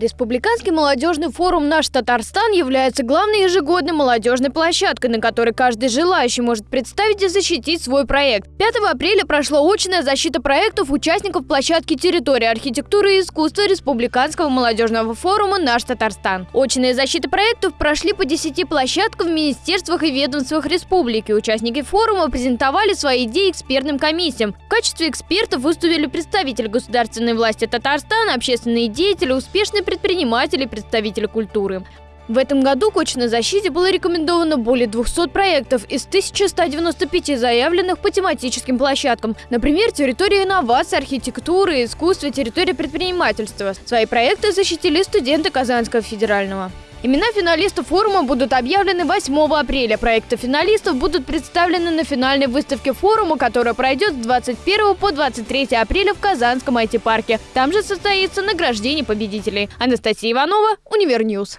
Республиканский молодежный форум «Наш Татарстан» является главной ежегодной молодежной площадкой, на которой каждый желающий может представить и защитить свой проект. 5 апреля прошла очная защита проектов участников площадки территории архитектуры и искусства Республиканского молодежного форума «Наш Татарстан». Очные защиты проектов прошли по 10 площадкам в министерствах и ведомствах республики. Участники форума презентовали свои идеи экспертным комиссиям. В качестве экспертов выступили представители государственной власти Татарстана, общественные деятели, успешные предприниматели и представители культуры. В этом году к очной защите было рекомендовано более 200 проектов из 1195 заявленных по тематическим площадкам. Например, территория инноваций, архитектуры, искусства, территория предпринимательства. Свои проекты защитили студенты Казанского федерального. Имена финалистов форума будут объявлены 8 апреля. Проекты финалистов будут представлены на финальной выставке форума, которая пройдет с 21 по 23 апреля в Казанском IT-парке. Там же состоится награждение победителей. Анастасия Иванова, UniverNews.